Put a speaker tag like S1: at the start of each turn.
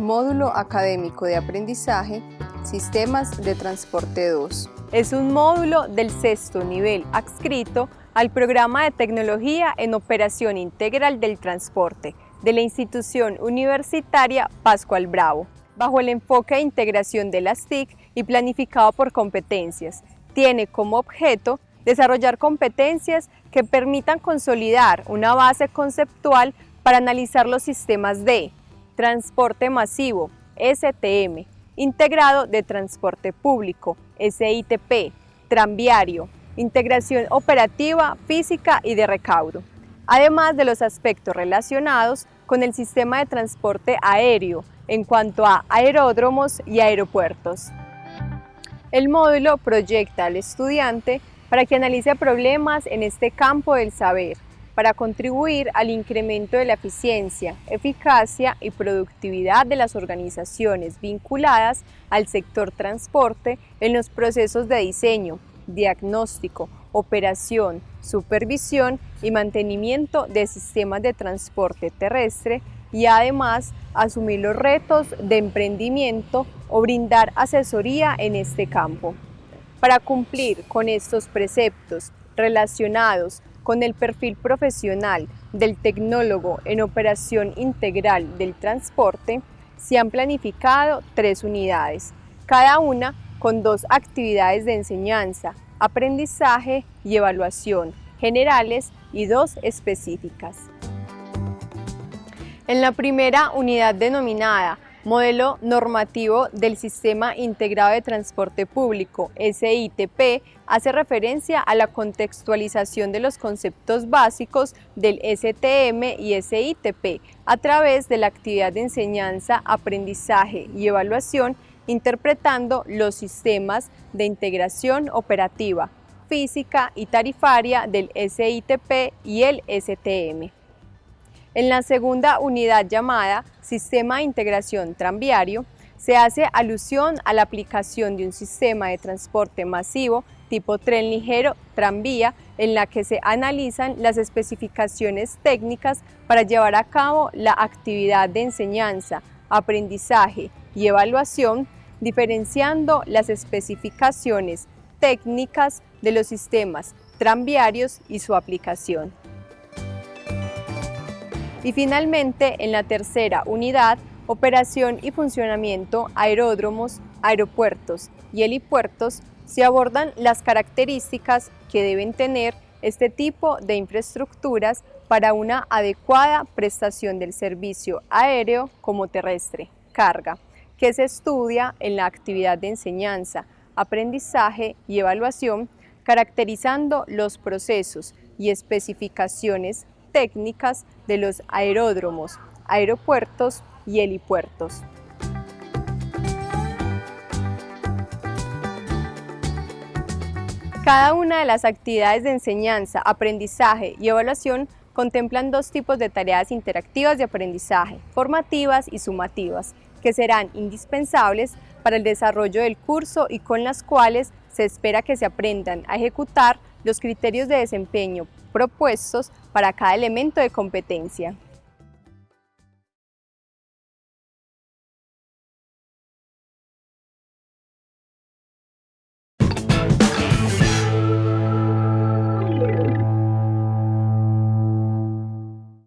S1: módulo académico de aprendizaje Sistemas de Transporte 2.
S2: Es un módulo del sexto nivel adscrito al programa de Tecnología en Operación Integral del Transporte de la institución universitaria Pascual Bravo, bajo el enfoque de integración de las TIC y planificado por competencias. Tiene como objeto desarrollar competencias que permitan consolidar una base conceptual para analizar los sistemas de transporte masivo, STM, integrado de transporte público, SITP, tranviario, integración operativa, física y de recaudo, además de los aspectos relacionados con el sistema de transporte aéreo en cuanto a aeródromos y aeropuertos. El módulo proyecta al estudiante para que analice problemas en este campo del saber, para contribuir al incremento de la eficiencia, eficacia y productividad de las organizaciones vinculadas al sector transporte en los procesos de diseño, diagnóstico, operación, supervisión y mantenimiento de sistemas de transporte terrestre y además asumir los retos de emprendimiento o brindar asesoría en este campo. Para cumplir con estos preceptos relacionados con el perfil profesional del tecnólogo en operación integral del transporte, se han planificado tres unidades, cada una con dos actividades de enseñanza, aprendizaje y evaluación generales y dos específicas. En la primera unidad denominada Modelo normativo del Sistema Integrado de Transporte Público, SITP, hace referencia a la contextualización de los conceptos básicos del STM y SITP a través de la actividad de enseñanza, aprendizaje y evaluación interpretando los sistemas de integración operativa, física y tarifaria del SITP y el STM. En la segunda unidad llamada Sistema de Integración Tranviario, se hace alusión a la aplicación de un sistema de transporte masivo tipo tren ligero tranvía en la que se analizan las especificaciones técnicas para llevar a cabo la actividad de enseñanza, aprendizaje y evaluación, diferenciando las especificaciones técnicas de los sistemas tranviarios y su aplicación. Y finalmente, en la tercera unidad, operación y funcionamiento aeródromos, aeropuertos y helipuertos, se abordan las características que deben tener este tipo de infraestructuras para una adecuada prestación del servicio aéreo como terrestre, carga, que se estudia en la actividad de enseñanza, aprendizaje y evaluación, caracterizando los procesos y especificaciones técnicas de los aeródromos, aeropuertos y helipuertos. Cada una de las actividades de enseñanza, aprendizaje y evaluación contemplan dos tipos de tareas interactivas de aprendizaje, formativas y sumativas, que serán indispensables para el desarrollo del curso y con las cuales se espera que se aprendan a ejecutar los criterios de desempeño propuestos para cada elemento de competencia.